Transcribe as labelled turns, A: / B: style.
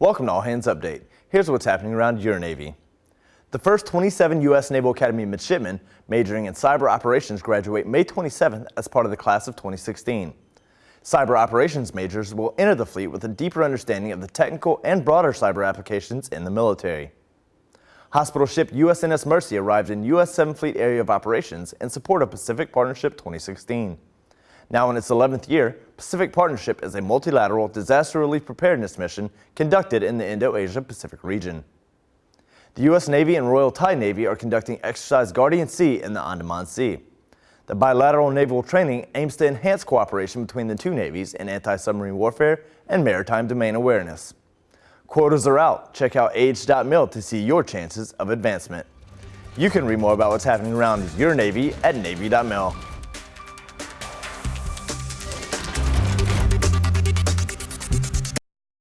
A: Welcome to All Hands Update. Here's what's happening around your Navy. The first 27 U.S. Naval Academy midshipmen majoring in cyber operations graduate May 27th as part of the class of 2016. Cyber operations majors will enter the fleet with a deeper understanding of the technical and broader cyber applications in the military. Hospital ship USNS Mercy arrived in U.S. 7th Fleet Area of Operations in support of Pacific Partnership 2016. Now in its 11th year, Pacific Partnership is a multilateral disaster relief preparedness mission conducted in the Indo-Asia Pacific region. The U.S. Navy and Royal Thai Navy are conducting Exercise Guardian Sea in the Andaman Sea. The bilateral naval training aims to enhance cooperation between the two navies in anti-submarine warfare and maritime domain awareness. Quotas are out. Check out age.mil to see your chances of advancement. You can read more about what's happening around your Navy at Navy.mil.